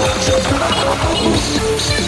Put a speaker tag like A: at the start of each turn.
A: Música